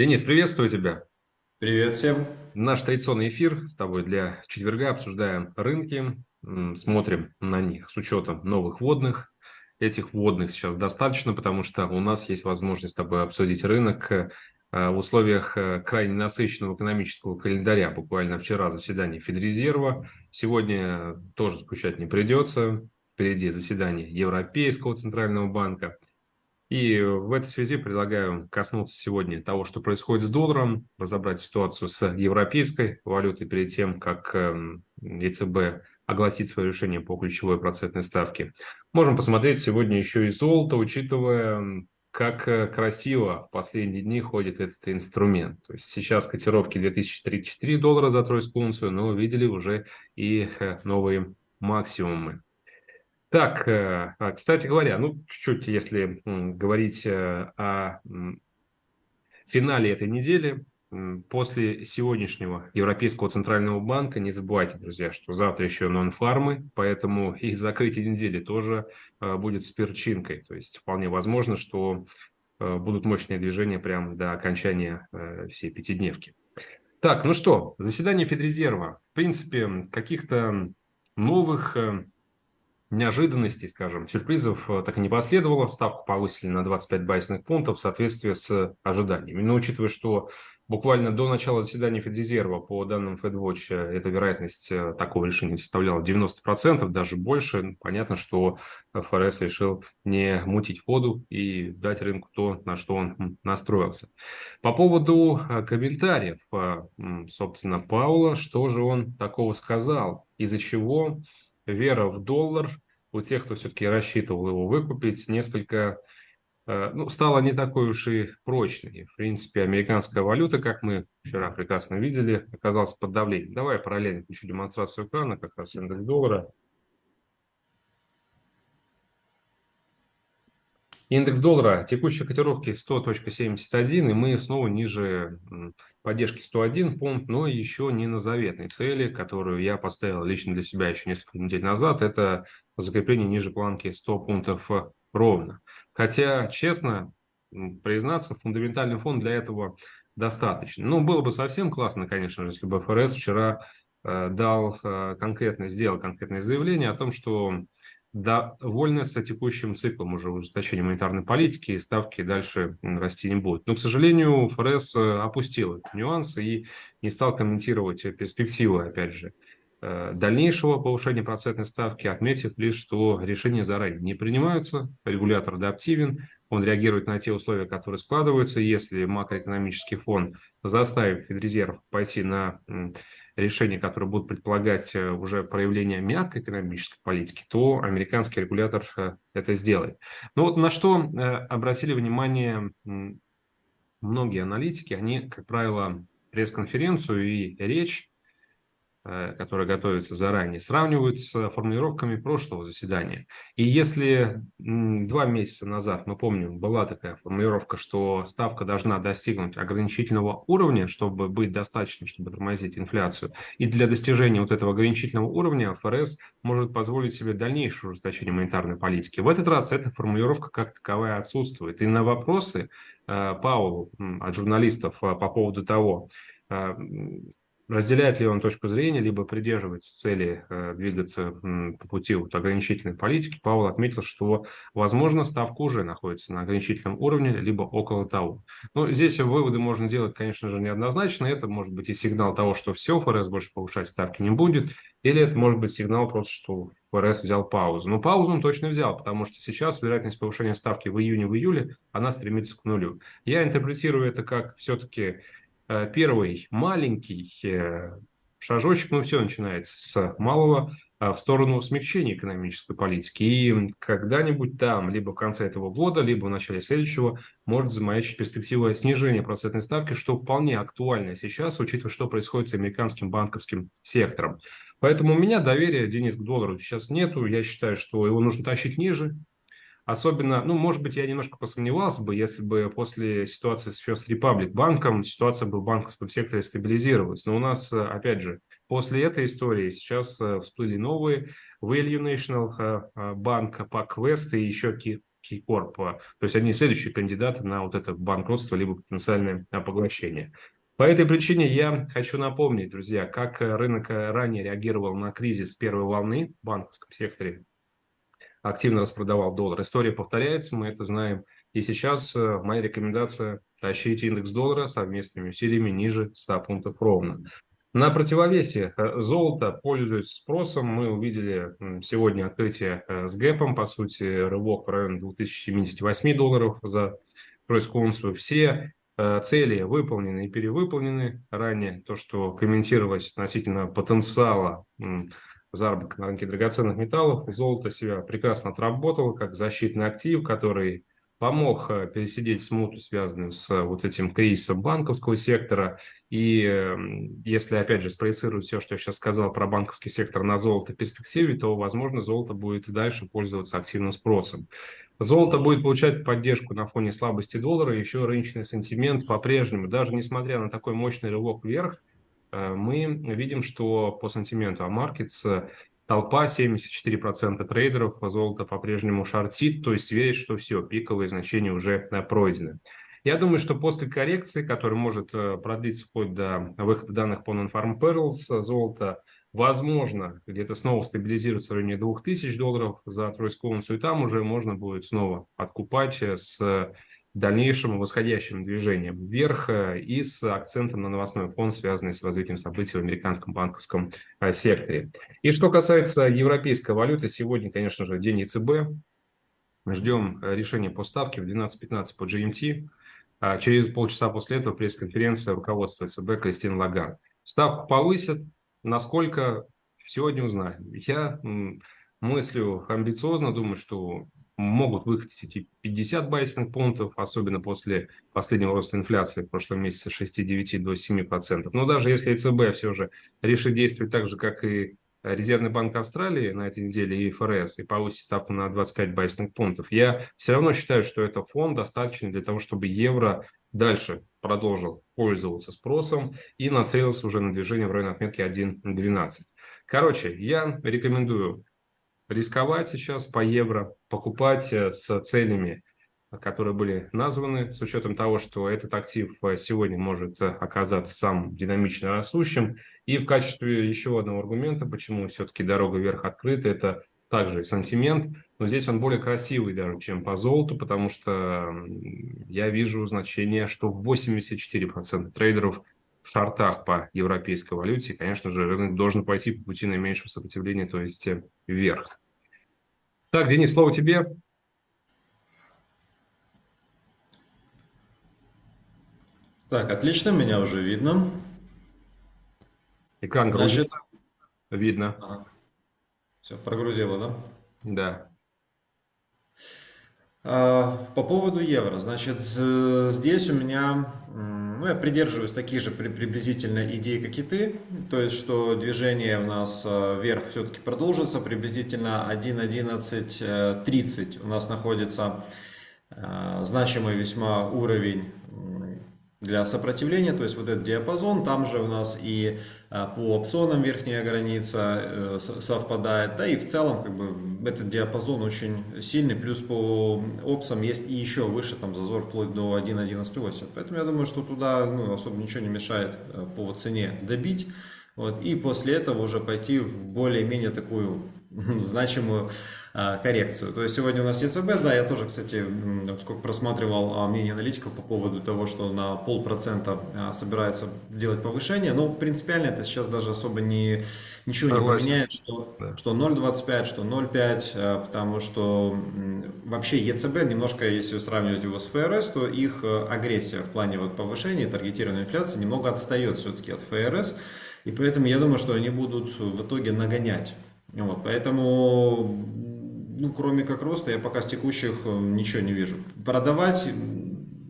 Денис, приветствую тебя. Привет всем. Наш традиционный эфир с тобой для четверга. Обсуждаем рынки, смотрим на них с учетом новых вводных. Этих вводных сейчас достаточно, потому что у нас есть возможность с тобой обсудить рынок э, в условиях э, крайне насыщенного экономического календаря. Буквально вчера заседание Федрезерва. Сегодня тоже скучать не придется. Впереди заседание Европейского центрального банка – и в этой связи предлагаю коснуться сегодня того, что происходит с долларом, разобрать ситуацию с европейской валютой перед тем, как эм, ЕЦБ огласит свое решение по ключевой процентной ставке. Можем посмотреть сегодня еще и золото, учитывая, как э, красиво в последние дни ходит этот инструмент. То есть сейчас котировки 2034 доллара за тройскую унцию, но видели уже и э, новые максимумы. Так, э, а, кстати говоря, ну, чуть-чуть, если говорить э, о финале этой недели, после сегодняшнего Европейского Центрального Банка, не забывайте, друзья, что завтра еще нон-фармы, поэтому и закрытие недели тоже э, будет с перчинкой. То есть вполне возможно, что будут мощные движения прямо до окончания всей пятидневки. Так, ну что, заседание Федрезерва. В принципе, каких-то новых неожиданностей, скажем, сюрпризов э, так и не последовало. Ставку повысили на 25 базисных пунктов в соответствии с ожиданиями. Но учитывая, что буквально до начала заседания Федрезерва, по данным FedWatch, э, эта вероятность э, такого решения составляла 90%, даже больше, понятно, что ФРС решил не мутить воду и дать рынку то, на что он настроился. По поводу комментариев, собственно, Паула, что же он такого сказал, из-за чего вера в доллар у тех, кто все-таки рассчитывал его выкупить, несколько э, ну, стала не такой уж и прочной. В принципе, американская валюта, как мы вчера прекрасно видели, оказалась под давлением. Давай параллельно включу демонстрацию экрана, как раз индекс доллара. Индекс доллара текущей котировки 100.71, и мы снова ниже поддержки 101 пункт, но еще не на заветной цели, которую я поставил лично для себя еще несколько недель назад. Это закрепление ниже планки 100 пунктов ровно. Хотя, честно признаться, фундаментальный фон для этого достаточно. Ну, было бы совсем классно, конечно если бы ФРС вчера э, дал э, конкретно, сделал конкретное заявление о том, что довольны с текущим циклом уже ужесточения монетарной политики, и ставки дальше расти не будут. Но, к сожалению, ФРС э, опустил эти нюансы и не стал комментировать перспективы, опять же, э, дальнейшего повышения процентной ставки, отметив лишь, что решения заранее не принимаются, регулятор адаптивен, он реагирует на те условия, которые складываются. Если макроэкономический фон заставит Федрезерв пойти на решения, которые будут предполагать э, уже проявление мягкой экономической политики, то американский регулятор э, это сделает. Но вот на что э, обратили внимание многие аналитики, они, как правило, пресс-конференцию и речь Э, которая готовится заранее, сравнивают с формулировками прошлого заседания. И если два месяца назад, мы помним, была такая формулировка, что ставка должна достигнуть ограничительного уровня, чтобы быть достаточным, чтобы тормозить инфляцию, и для достижения вот этого ограничительного уровня ФРС может позволить себе дальнейшее ужесточение монетарной политики. В этот раз эта формулировка как таковая отсутствует. И на вопросы э, Паулу от журналистов э, по поводу того, разделяет ли он точку зрения, либо придерживается цели э, двигаться по пути вот, ограничительной политики, Павел отметил, что, возможно, ставка уже находится на ограничительном уровне, либо около того. Но здесь выводы можно делать, конечно же, неоднозначно. Это может быть и сигнал того, что все, ФРС больше повышать ставки не будет, или это может быть сигнал просто, что ФРС взял паузу. Но паузу он точно взял, потому что сейчас вероятность повышения ставки в июне, в июле, она стремится к нулю. Я интерпретирую это как все-таки первый маленький э, шажочек, ну все начинается с малого а, в сторону смягчения экономической политики. И когда-нибудь там, либо в конце этого года, либо в начале следующего, может замаячить перспектива снижения процентной ставки, что вполне актуально сейчас, учитывая, что происходит с американским банковским сектором. Поэтому у меня доверия, Денис, к доллару сейчас нету. Я считаю, что его нужно тащить ниже, Особенно, ну, может быть, я немножко посомневался бы, если бы после ситуации с First Republic банком ситуация бы в банковском секторе стабилизировалась. Но у нас, э, опять же, после этой истории сейчас э, всплыли новые Value National Bank, PacWest и еще Корп, то есть одни следующие кандидаты на вот это банкротство либо потенциальное поглощение. По этой причине я хочу напомнить, друзья, как рынок ранее реагировал на кризис первой волны в банковском секторе, активно распродавал доллар. История повторяется, мы это знаем. И сейчас моя рекомендация – тащить индекс доллара совместными усилиями ниже 100 пунктов ровно. На противовесе э, золото пользуется спросом. Мы увидели сегодня открытие э, с гэпом, по сути, рывок в районе 2078 долларов за тройскую. Все э, цели выполнены и перевыполнены. Ранее то, что комментировалось относительно потенциала заработка на рынке драгоценных металлов, золото себя прекрасно отработало как защитный актив, который помог э, пересидеть смуту, связанную с э, вот этим кризисом банковского сектора. И эм, если, опять же, спроецировать все, что я сейчас сказал про банковский сектор на золото перспективе, то, возможно, золото будет и дальше пользоваться активным спросом. Золото будет получать поддержку на фоне слабости доллара, еще рыночный сентимент по-прежнему, даже несмотря на такой мощный рывок вверх, мы видим, что по сентименту AMarkets Толпа 74% трейдеров золото по-прежнему шортит, то есть верит, что все, пиковые значения уже э, пройдены. Я думаю, что после коррекции, которая может э, продлиться вплоть до выхода данных по Non-Farm Perils, золото, возможно, где-то снова стабилизируется в районе 2000 долларов за тройскую унцию, и там уже можно будет снова откупать э, с дальнейшим восходящим движением вверх э, и с акцентом на новостной фон, связанный с развитием событий в американском банковском э, секторе. И что касается европейской валюты, сегодня, конечно же, день ЕЦБ. Ждем э, решения по ставке в 12.15 по GMT. А через полчаса после этого пресс-конференция руководства ЕЦБ Кристин Лагард. Ставку повысят. Насколько сегодня узнаем. Я мыслю амбициозно, думаю, что могут выкатить эти 50 базисных пунктов, особенно после последнего роста инфляции в прошлом месяце с 6,9 до 7%. Но даже если ЕЦБ все же решит действовать так же, как и Резервный банк Австралии на этой неделе и ФРС и повысить ставку на 25 базисных пунктов, я все равно считаю, что это фон достаточно для того, чтобы евро дальше продолжил пользоваться спросом и нацелился уже на движение в районе отметки 1.12. Короче, я рекомендую рисковать сейчас по евро, покупать э, с целями, которые были названы, с учетом того, что этот актив э, сегодня может э, оказаться самым динамично растущим. И в качестве еще одного аргумента, почему все-таки дорога вверх открыта, это также сантимент, но здесь он более красивый даже, чем по золоту, потому что я вижу значение, что 84% трейдеров в шортах по европейской валюте, конечно же, рынок должен пойти по пути наименьшего сопротивления, то есть вверх. Так, Денис, слово тебе. Так, отлично, меня уже видно. Экран грузит. Значит, видно. Ага. Все, прогрузило, да? Да. А, по поводу евро, значит, здесь у меня, ну, я придерживаюсь таких же приблизительно идей, как и ты, то есть, что движение у нас а, вверх все-таки продолжится, приблизительно 1.11.30 у нас находится а, значимый весьма уровень для сопротивления, то есть вот этот диапазон, там же у нас и а, по опционам верхняя граница э, совпадает, да и в целом как бы этот диапазон очень сильный, плюс по опсам есть и еще выше там зазор вплоть до 1.11.80, поэтому я думаю, что туда ну, особо ничего не мешает э, по цене добить, вот, и после этого уже пойти в более-менее такую значимую а, коррекцию. То есть сегодня у нас ЕЦБ, да, я тоже, кстати, вот сколько просматривал а, мнение аналитиков по поводу того, что на полпроцента а, собирается делать повышение, но принципиально это сейчас даже особо не, ничего Согласен. не поменяет, что, да. что 0,25, что 0,5, потому что вообще ЕЦБ немножко, если сравнивать его с ФРС, то их агрессия в плане вот повышения таргетированной инфляции немного отстает все-таки от ФРС, и поэтому я думаю, что они будут в итоге нагонять. Вот, поэтому ну, кроме как роста, я пока с текущих э, ничего не вижу. Продавать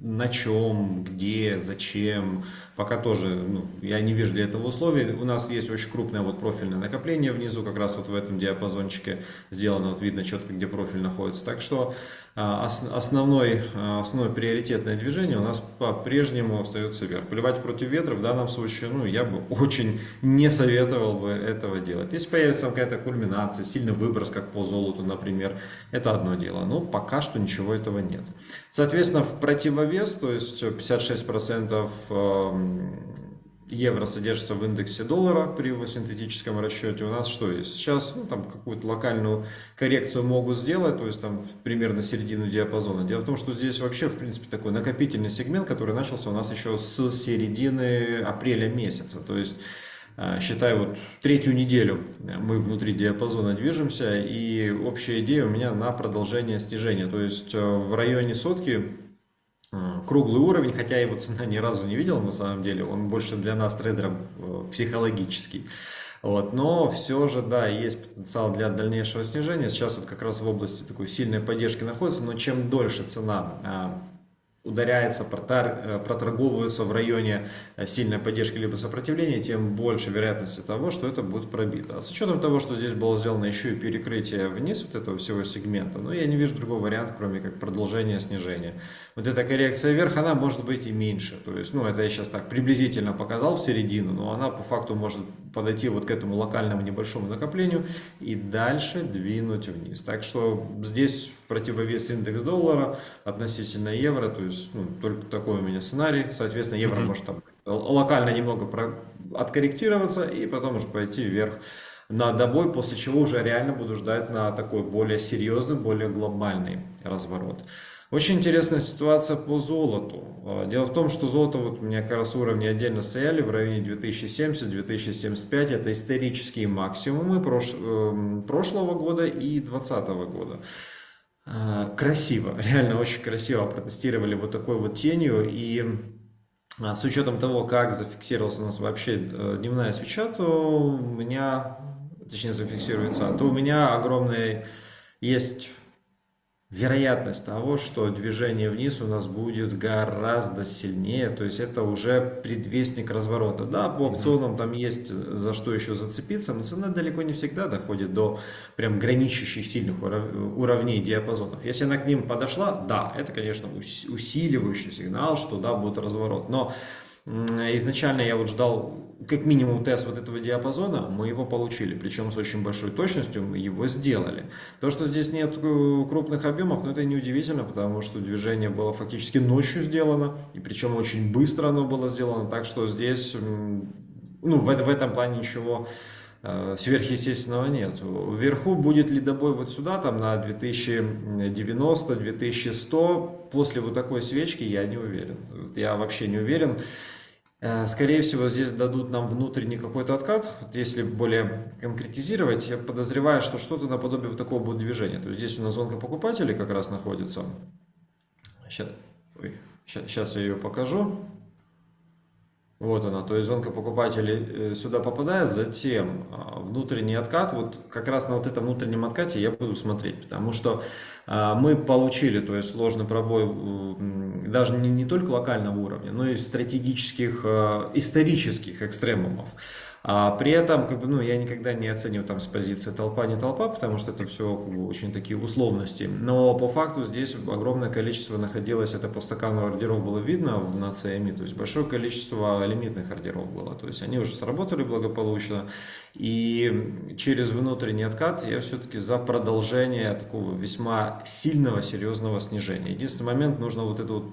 на чем, где, зачем, пока тоже ну, я не вижу для этого условий. У нас есть очень крупное вот профильное накопление внизу, как раз вот в этом диапазончике сделано, вот видно четко, где профиль находится. Так что основной, а, основное приоритетное движение у нас по-прежнему остается вверх. Плевать против ветра в данном случае, ну, я бы очень не советовал бы этого делать. Если появится какая-то кульминация, сильный выброс, как по золоту, например, это одно дело. Но пока что ничего этого нет. Соответственно, в противовес, то есть 56% евро содержится в индексе доллара при его синтетическом расчете, у нас что есть? Сейчас ну, там какую-то локальную коррекцию могут сделать, то есть там примерно середину диапазона. Дело в том, что здесь вообще в принципе такой накопительный сегмент, который начался у нас еще с середины апреля месяца. То есть а, считай, вот третью неделю мы внутри диапазона движемся, и общая идея у меня на продолжение снижения. То есть э, в районе сотки круглый уровень, хотя его цена ни разу не видела на самом деле, он больше для нас трейдеров э, психологический. Вот, но все же, да, есть потенциал для дальнейшего снижения. Сейчас вот как раз в области такой сильной поддержки находится, но чем дольше цена а, ударяется, э, проторговывается в районе э, сильной поддержки либо сопротивления, тем больше вероятности того, что это будет пробито. А с учетом того, что здесь было сделано еще и перекрытие вниз вот этого всего сегмента, ну, я не вижу другого варианта, кроме как продолжения снижения. Вот эта коррекция вверх, она может быть и меньше. То есть, ну, это я сейчас так приблизительно показал в середину, но она по факту может подойти вот к этому локальному небольшому накоплению и дальше двинуть вниз. Так что здесь противовес индекс доллара относительно евро, то есть ну, только такой у меня сценарий. Соответственно, евро mm -hmm. может там локально немного про... откорректироваться и потом уже пойти вверх на добой, после чего уже реально буду ждать на такой более серьезный, более глобальный разворот. Очень интересная ситуация по золоту. А, дело в том, что золото, вот у меня как раз уровни отдельно стояли в районе 2070-2075. Это исторические максимумы прош... Эм, прошлого года и 2020 года. А, красиво, реально очень красиво протестировали вот такой вот тенью. И а, с учетом того, как зафиксировалась у нас вообще э, дневная свеча, то у меня, точнее зафиксируется, то у меня огромный есть вероятность того, что движение вниз у нас будет гораздо сильнее, то есть это уже предвестник разворота. Да, по опционам там есть за что еще зацепиться, но цена далеко не всегда доходит до прям граничащих сильных уровней диапазонов. Если она к ним подошла, да, это, конечно, усиливающий сигнал, что да, будет разворот, но изначально я вот ждал как минимум тест вот этого диапазона, мы его получили, причем с очень большой точностью мы его сделали. То, что здесь нет э, крупных объемов, ну это неудивительно, потому что движение было фактически ночью сделано, и причем очень быстро оно было сделано, так что здесь, ну в, в этом плане ничего э, сверхъестественного нет. Вверху будет лидобой вот сюда, там на 2090-2100, после вот такой свечки я не уверен. Я вообще не уверен. Э, скорее всего, здесь дадут нам внутренний какой-то откат. Вот если более конкретизировать, я подозреваю, что что-то наподобие вот такого будет движения. То есть здесь у нас зонка покупателей как раз находится. Сейчас, ой, сейчас я ее покажу. Вот она, то есть зонка покупателей э, сюда попадает, затем а, внутренний откат, вот как раз на вот этом внутреннем откате я буду смотреть, потому что а, мы получили, то есть сложный пробой даже не, не только локального уровня, но и стратегических, а, исторических экстремумов. А при этом, как бы, ну, я никогда не оцениваю там с позиции толпа, не толпа, потому что это все как бы, очень такие условности. Но по факту здесь огромное количество находилось, это по стакану ордеров было видно на CME, то есть большое количество лимитных ордеров было. То есть они уже сработали благополучно. И через внутренний откат я все-таки за продолжение такого весьма сильного, серьезного снижения. Единственный момент, нужно вот эту вот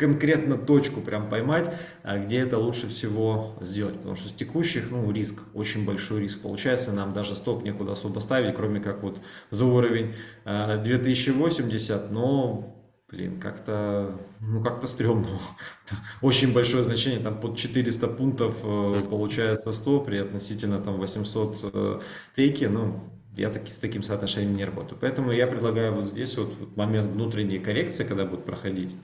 конкретно точку прям поймать, а где это лучше всего сделать. Потому что с текущих, ну, риск, очень большой риск. Получается, нам даже стоп некуда особо ставить, кроме как вот за уровень 2080, а, но блин, как-то, ну, как-то стрёмно. Очень большое значение, там под 400 пунктов э, получается 100 при относительно там 800 э, тейки, ну, я таки, с таким соотношением не работаю. Поэтому я предлагаю вот здесь вот, вот момент внутренней коррекции, когда будет проходить,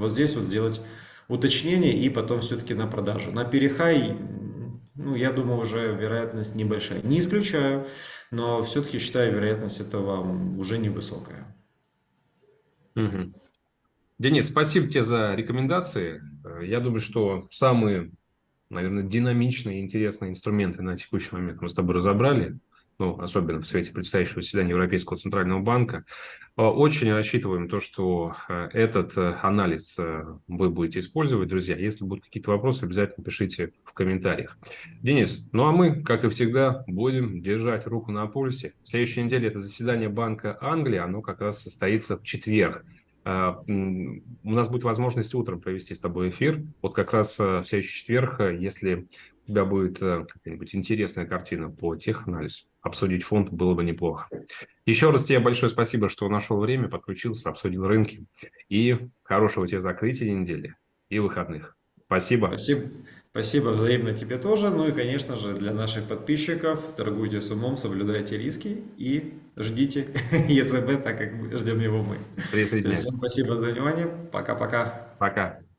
вот здесь вот сделать уточнение и потом все-таки на продажу. На перехай, ну, я думаю, уже вероятность небольшая. Не исключаю, но все-таки считаю вероятность этого уже невысокая. Угу. Денис, спасибо тебе за рекомендации. Я думаю, что самые, наверное, динамичные и интересные инструменты на текущий момент мы с тобой разобрали ну, особенно в свете предстоящего заседания Европейского Центрального банка. Э, очень рассчитываем то, что э, этот э, анализ вы будете использовать, друзья. Если будут какие-то вопросы, обязательно пишите в комментариях. Денис, ну а мы, как и всегда, будем держать руку на пульсе. В следующей неделе это заседание Банка Англии, оно как раз состоится в четверг. У нас будет возможность утром провести с тобой эфир. Вот как раз в следующий четверг, если тебя будет какая-нибудь интересная картина по теханализу, обсудить фонд было бы неплохо. Еще раз тебе большое спасибо, что нашел время, подключился, обсудил рынки. И хорошего тебе закрытия недели и выходных. Спасибо. Спасибо. Спасибо взаимно тебе тоже. Ну и, конечно же, для наших подписчиков торгуйте с умом, соблюдайте риски и ждите ЕЦБ, так как ждем его мы. Всем спасибо за внимание. Пока-пока. Пока. -пока. Пока.